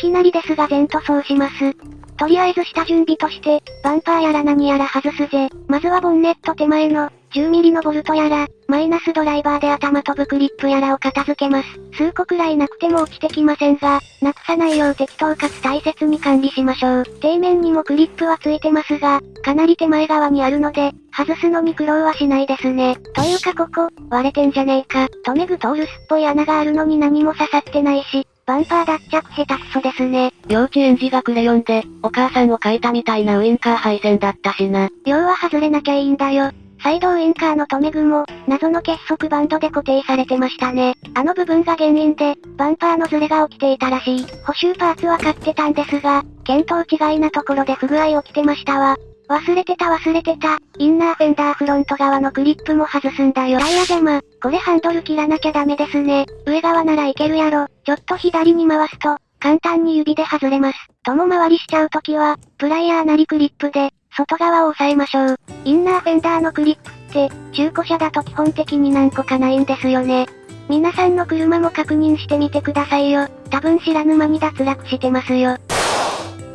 きなりですが全塗装します。とりあえず下準備として、バンパーやら何やら外すぜ。まずはボンネット手前の、10ミリのボルトやら、マイナスドライバーで頭飛ぶクリップやらを片付けます。数個くらいなくても落ちてきませんが、なくさないよう適当かつ大切に管理しましょう。底面にもクリップはついてますが、かなり手前側にあるので、外すのに苦労はしないですね。というかここ、割れてんじゃねえか。留め具とウルスっぽい穴があるのに何も刺さってないし、バンパー脱着下手くそですね。幼稚園児がクレヨンで、お母さんを描いたみたいなウインカー配線だったしな。要は外れなきゃいいんだよ。サイドウインカーの留め具も、謎の結束バンドで固定されてましたね。あの部分が原因で、バンパーのズレが起きていたらしい。補修パーツは買ってたんですが、見当違いなところで不具合起きてましたわ。忘れてた忘れてた。インナーフェンダーフロント側のクリップも外すんだよ。タイヤ邪魔。これハンドル切らなきゃダメですね。上側ならいけるやろ。ちょっと左に回すと、簡単に指で外れます。とも回りしちゃうときは、プライヤーなりクリップで、外側を押さえましょう。インナーフェンダーのクリップって、中古車だと基本的に何個かないんですよね。皆さんの車も確認してみてくださいよ。多分知らぬ間に脱落してますよ。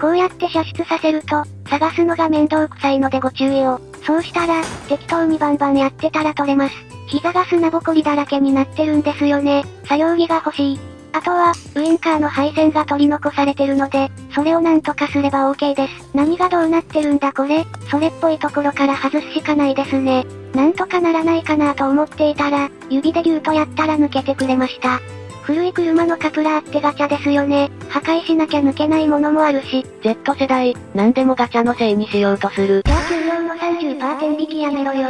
こうやって射出させると、探すのが面倒くさいのでご注意を。そうしたら、適当にバンバンやってたら取れます。膝が砂ぼこりだらけになってるんですよね。作業着が欲しい。あとは、ウインカーの配線が取り残されてるので、それをなんとかすれば OK です。何がどうなってるんだこれ、それっぽいところから外すしかないですね。なんとかならないかなと思っていたら、指でギューとやったら抜けてくれました。古い車のカプラーってガチャですよね。破壊しなきゃ抜けないものもあるし。Z 世代、何でもガチャのせいにしようとする。じゃあ給料の30%天引きやめろよ。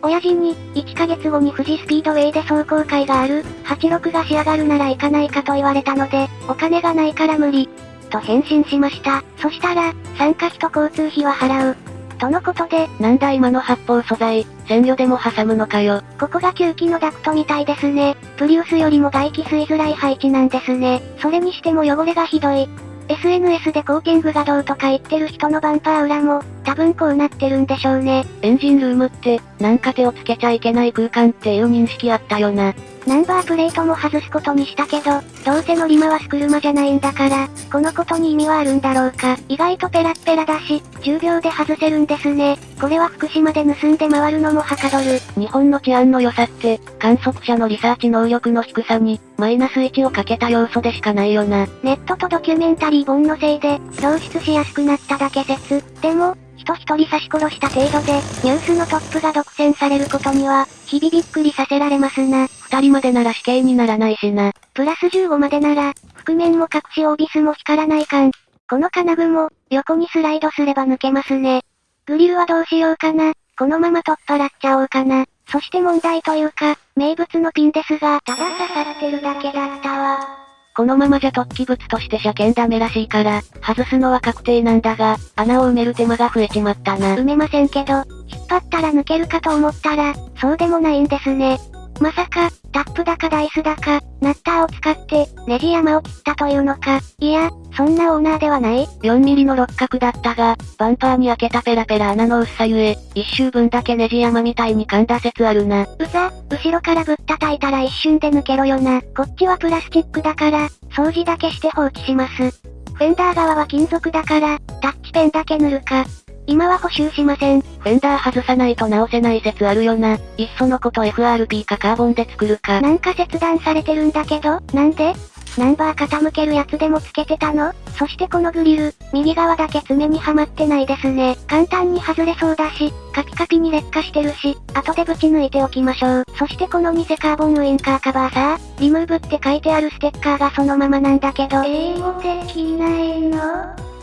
親父に、1ヶ月後に富士スピードウェイで走行会がある、86が仕上がるなら行かないかと言われたので、お金がないから無理。と返信しました。そしたら、参加費と交通費は払う。とのことで、なんだ今の発泡素材、鮮魚でも挟むのかよ。ここが吸気のダクトみたいですね。プリウスよりも外気吸いづらい配置なんですね。それにしても汚れがひどい。SNS でコーティングがどうとか言ってる人のバンパー裏も、多分こうなってるんでしょうね。エンジンルームって、なんか手をつけちゃいけない空間っていう認識あったよな。ナンバープレートも外すことにしたけど、どうせ乗り回す車じゃないんだから、このことに意味はあるんだろうか。意外とペラッペラだし、10秒で外せるんですね。これは福島で盗んで回るのもはかどる。日本の治安の良さって、観測者のリサーチ能力の低さに、マイナス1をかけた要素でしかないよな。ネットとドキュメンタリー本のせいで、漏出しやすくなっただけ説。でも、人一人刺し殺した程度で、ニュースのトップが独占されることには、日々びっくりさせられますな。二人までなら死刑にならないしな。プラス15までなら、覆面も隠しオービスも光らないかん。この金具も、横にスライドすれば抜けますね。グリルはどうしようかな。このまま取っ払っちゃおうかな。そして問題というか、名物のピンですが、ただ刺さってるだけだったわ。このままじゃ突起物として車検ダメらしいから、外すのは確定なんだが、穴を埋める手間が増えちまったな。埋めませんけど、引っ張ったら抜けるかと思ったら、そうでもないんですね。まさか、タップだかダイスだか、ナッターを使って、ネジ山を切ったというのか。いや、そんなオーナーではない ?4 ミリの六角だったが、バンパーに開けたペラペラ穴の薄さゆえ、一周分だけネジ山みたいに噛んだ説あるな。うざ、後ろからぶったたいたら一瞬で抜けろよな。こっちはプラスチックだから、掃除だけして放置します。フェンダー側は金属だから、タッチペンだけ塗るか。今は補修しません。フェンダー外さないと直せない説あるよな。いっそのこと FRP かカーボンで作るか。なんか切断されてるんだけど、なんで？ナンバー傾けるやつでもつけてたの？そしてこのグリル、右側だけ爪にはまってないですね。簡単に外れそうだし、カピカピに劣化してるし、後でぶち抜いておきましょう。そしてこの偽カーボンウインカーカバーさリムーブって書いてあるステッカーがそのままなんだけど。英語できないの？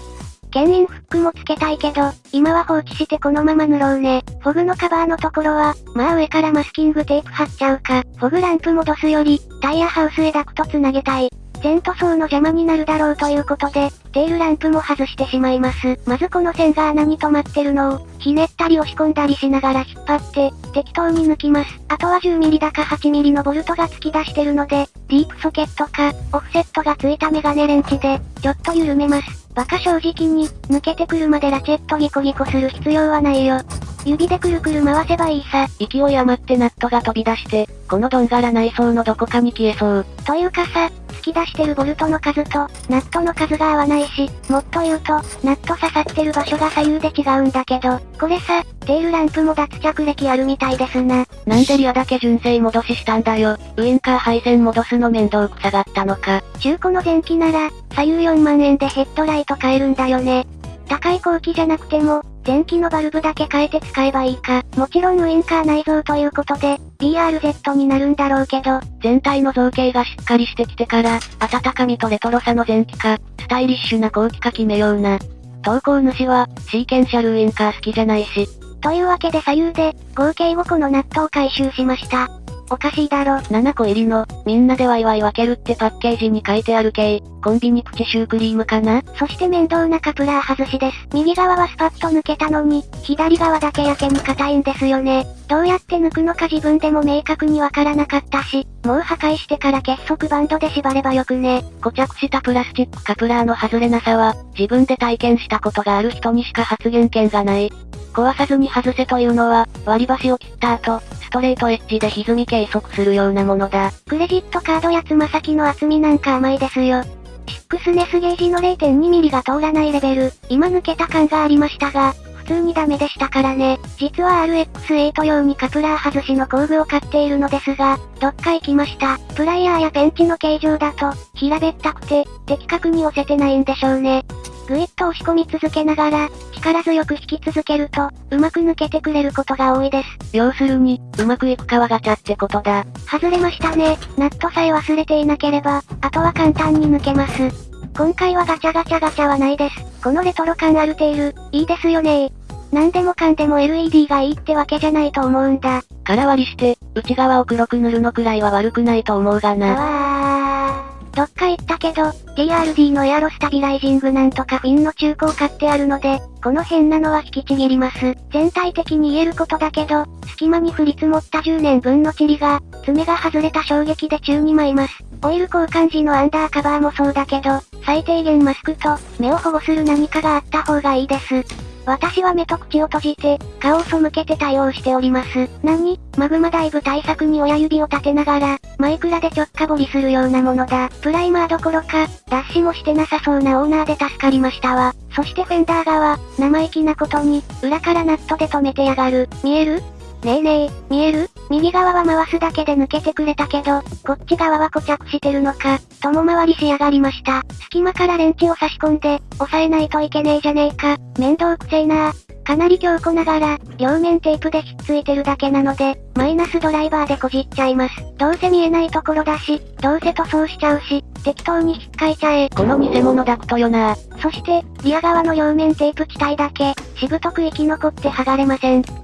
牽引フックもつけたいけど、今は放置してこのまま塗ろうね。フォグのカバーのところは、まあ上からマスキングテープ貼っちゃうか。フォグランプ戻すより、タイヤハウスへダクトつなげたい。全塗装の邪魔になるだろうということで、テールランプも外してしまいます。まずこの線が穴に止まってるのを、ひねったり押し込んだりしながら引っ張って、適当に抜きます。あとは 10mm だか 8mm のボルトが突き出してるので、ディープソケットか、オフセットがついたメガネレンチで、ちょっと緩めます。バカ正直に、抜けてくるまでラチェットギコギコする必要はないよ。指でくるくる回せばいいさ。勢い余ってナットが飛び出して、このドンガラ内装のどこかに消えそう。というかさ、突き出してるボルトの数と、ナットの数が合わないし、もっと言うと、ナット刺さってる場所が左右で違うんだけど、これさ、テールランプも脱着歴あるみたいですな。なんでリアだけ純正戻ししたんだよ。ウインカー配線戻すの面倒くさがったのか。中古の前期なら、左右4万円でヘッドライト買えるんだよね。高い後期じゃなくても、電気のバルブだけ変えて使えばいいか。もちろんウインカー内蔵ということで、BRZ になるんだろうけど、全体の造形がしっかりしてきてから、温かみとレトロさの前期か、スタイリッシュな後期か決めような。投稿主は、シーケンシャルウインカー好きじゃないし。というわけで左右で、合計5個のナットを回収しました。おかしいだろ。7個入りの、みんなでワイワイ分けるってパッケージに書いてある系、コンビニプチシュークリームかな？そして面倒なカプラー外しです。右側はスパッと抜けたのに、左側だけやけに硬いんですよね。どうやって抜くのか自分でも明確にわからなかったし、もう破壊してから結束バンドで縛ればよくね。固着したプラスチックカプラーの外れなさは、自分で体験したことがある人にしか発言権がない。壊さずに外せというのは、割り箸を切った後、ストレートエッジで歪み計測するようなものだ。クレジットカードやつま先の厚みなんか甘いですよ。シックスネスゲージの 0.2mm が通らないレベル、今抜けた感がありましたが、普通にダメでしたからね。実は RX8 用にカプラー外しの工具を買っているのですが、どっか行きました。プライヤーやペンチの形状だと、平べったくて、的確に押せてないんでしょうね。ぐいっと押し込み続けながら、力強く引き続けると、うまく抜けてくれることが多いです。要するに、うまくいくかはガチャってことだ。外れましたね。ナットさえ忘れていなければ、あとは簡単に抜けます。今回はガチャガチャガチャはないです。このレトロ感あるテール、いいですよね何でもかんでも LED がいいってわけじゃないと思うんだ。空割りして、内側を黒く塗るのくらいは悪くないと思うがな。どっか行ったけど、TRD のエアロスタビライジングなんとかフィンの中古を買ってあるので、この変なのは引きちぎります。全体的に言えることだけど、隙間に降り積もった10年分の塵が、爪が外れた衝撃で宙に舞います。オイル交換時のアンダーカバーもそうだけど、最低限マスクと、目を保護する何かがあった方がいいです。私は目と口を閉じて、顔を背けて対応しております。何？マグマダイブ対策に親指を立てながら、マイクラで直下掘りするようなものだ。プライマーどころか、脱脂もしてなさそうなオーナーで助かりましたわ。そしてフェンダー側、生意気なことに、裏からナットで止めてやがる。見える？ねえねえ、見える？右側は回すだけで抜けてくれたけど、こっち側は固着してるのか、共回りしやがりました。隙間からレンチを差し込んで、押さえないといけねえじゃねえか。面倒くせえなかなり強固ながら、両面テープでひっついてるだけなので、マイナスドライバーでこじっちゃいます。どうせ見えないところだし、どうせ塗装しちゃうし、適当に引っかいちゃえ。この偽物ダクトよなそして、リア側の両面テープ地帯だけ、しぶとく生き残って剥がれません。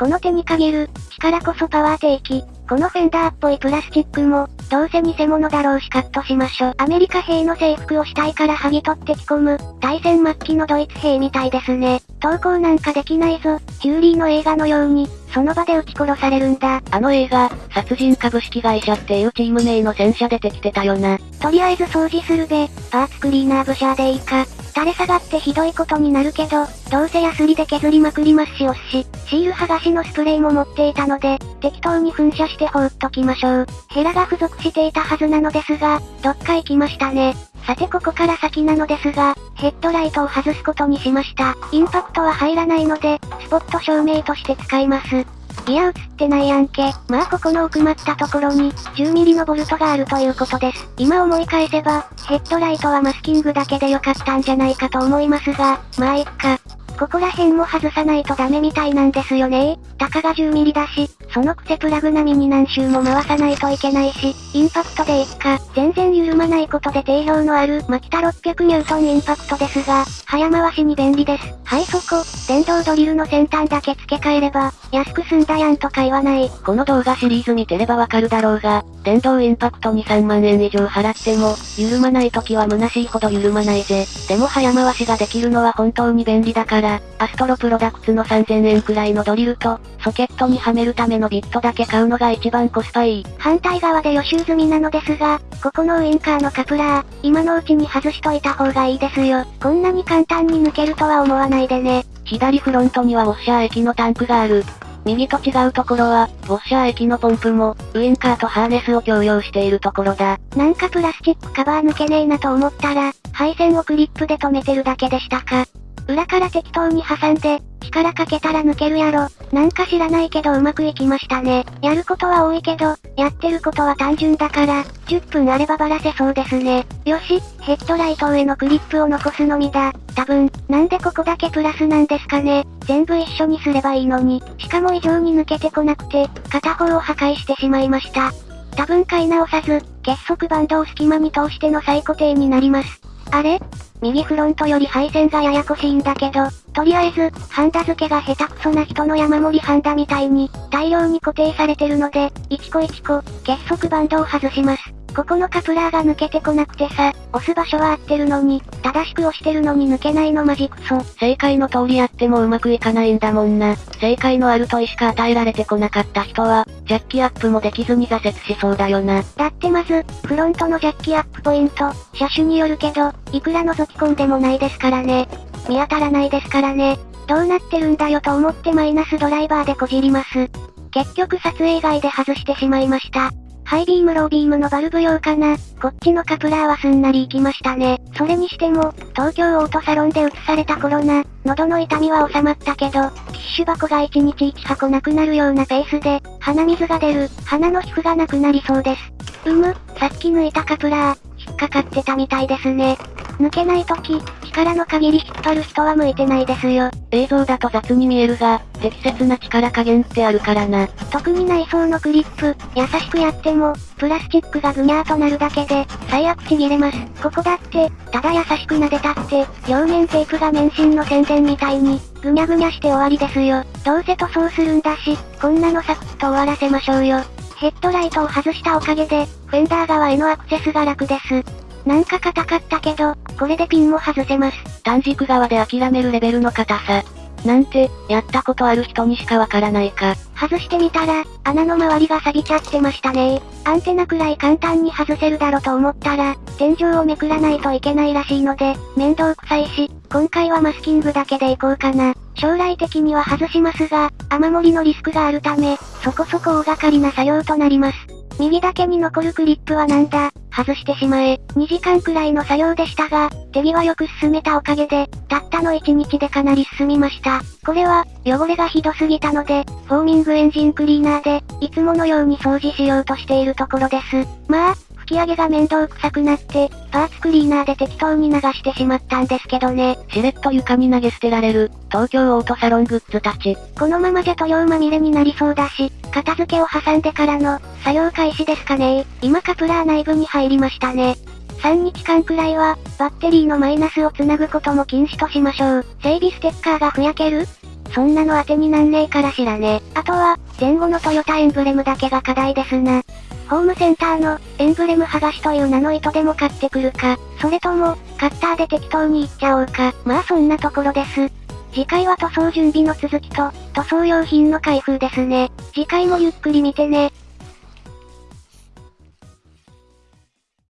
この手に限る、力こそパワー定期。このフェンダーっぽいプラスチックも、どうせ偽物だろうしカットしましょ。アメリカ兵の制服を死体から剥ぎ取って着込む、対戦末期のドイツ兵みたいですね。投稿なんかできないぞ。ヒューリーの映画のように、その場で撃ち殺されるんだ。あの映画、殺人株式会社っていうチーム名の戦車出てきてたよな。とりあえず掃除するべ。パーツクリーナーブシャーでいいか。垂れ下がってひどいことになるけど、どうせヤスリで削りまくりますし押し、シール剥がしのスプレーも持っていたので、適当に噴射して放っときましょう。ヘラが付属していたはずなのですが、どっか行きましたね。さてここから先なのですが、ヘッドライトを外すことにしました。インパクトは入らないので、スポット照明として使います。いや映ってないやんけ。まあここの奥まったところに、10ミリのボルトがあるということです。今思い返せば、ヘッドライトはマスキングだけでよかったんじゃないかと思いますが、まあいっか。ここら辺も外さないとダメみたいなんですよねたかが10ミリだし、そのくせプラグ並みに何周も回さないといけないし、インパクトでいっか、全然緩まないことで定評のある、マキタ600ニュートンインパクトですが、早回しに便利です。はいそこ、電動ドリルの先端だけ付け替えれば、安く済んだやんとか言わない。この動画シリーズ見てればわかるだろうが、電動インパクトに3万円以上払っても、緩まない時は虚しいほど緩まないぜ。でも早回しができるのは本当に便利だから、アストロプロダクツの3000円くらいのドリルと、ソケットにはめるためのビットだけ買うのが一番コスパいい。反対側で予習済みなのですが、ここのウインカーのカプラー、今のうちに外しといた方がいいですよ。こんなに簡単に抜けるとは思わないでね。左フロントにはウォッシャー液のタンクがある。右と違うところは、ウォッシャー液のポンプも、ウインカーとハーネスを共用しているところだ。なんかプラスチックカバー抜けねえなと思ったら、配線をクリップで止めてるだけでしたか。裏から適当に挟んで、力かけたら抜けるやろ。なんか知らないけどうまくいきましたね。やることは多いけど、やってることは単純だから、10分あればばらせそうですね。よし、ヘッドライト上のクリップを残すのみだ。多分、なんでここだけプラスなんですかね。全部一緒にすればいいのに。しかも異常に抜けてこなくて、片方を破壊してしまいました。多分買い直さず、結束バンドを隙間に通しての再固定になります。あれ？右フロントより配線がややこしいんだけど、とりあえず、ハンダ付けが下手くそな人の山盛りハンダみたいに、大量に固定されてるので、1個1個、結束バンドを外します。ここのカプラーが抜けてこなくてさ、押す場所は合ってるのに、正しく押してるのに抜けないのマジクソ。正解の通りやってもうまくいかないんだもんな。正解のある問いしか与えられてこなかった人は、ジャッキアップもできずに挫折しそうだよな。だってまず、フロントのジャッキアップポイント、車種によるけど、いくら覗き込んでもないですからね。見当たらないですからね。どうなってるんだよと思ってマイナスドライバーでこじります。結局撮影外で外してしまいました。ハイビームロービームのバルブ用かな。こっちのカプラーはすんなり行きましたね。それにしても、東京オートサロンで映されたコロナ、喉の痛みは収まったけど、ティッシュ箱が1日1箱なくなるようなペースで、鼻水が出る、鼻の皮膚がなくなりそうです。うむ、さっき抜いたカプラー、引っかかってたみたいですね。抜けないとき、力の限り引っ張る人は向いてないですよ。映像だと雑に見えるが、適切な力加減ってあるからな。特に内装のクリップ、優しくやっても、プラスチックがぐにゃーとなるだけで、最悪ちぎれます。ここだって、ただ優しく撫でたって、両面テープが免震の宣伝みたいに、ぐにゃぐにゃして終わりですよ。どうせ塗装するんだし、こんなのサクッと終わらせましょうよ。ヘッドライトを外したおかげで、フェンダー側へのアクセスが楽です。なんか硬かったけど、これでピンも外せます。短軸側で諦めるレベルの硬さ。なんて、やったことある人にしかわからないか。外してみたら、穴の周りが錆びちゃってましたねアンテナくらい簡単に外せるだろと思ったら、天井をめくらないといけないらしいので、面倒くさいし、今回はマスキングだけでいこうかな。将来的には外しますが、雨漏りのリスクがあるため、そこそこ大掛かりな作業となります。右だけに残るクリップはなんだ、外してしまえ。2時間くらいの作業でしたが、手際よく進めたおかげで、たったの1日でかなり進みました。これは、汚れがひどすぎたので、フォーミングエンジンクリーナーで、いつものように掃除しようとしているところです。まあ、き上げが面倒くさくなって、パーツクリーナーで適当に流してしまったんですけどね。しれっと床に投げ捨てられる、東京オートサロングッズたち。このままじゃ塗料まみれになりそうだし、片付けを挟んでからの、作業開始ですかね今カプラー内部に入りましたね。3日間くらいは、バッテリーのマイナスをつなぐことも禁止としましょう。整備ステッカーがふやけるそんなの当てになんねえからしらね。あとは、前後のトヨタエンブレムだけが課題ですな。ホームセンターの、エンブレム剥がしという名の糸でも買ってくるか、それとも、カッターで適当にいっちゃおうか。まあそんなところです。次回は塗装準備の続きと、塗装用品の開封ですね。次回もゆっくり見てね。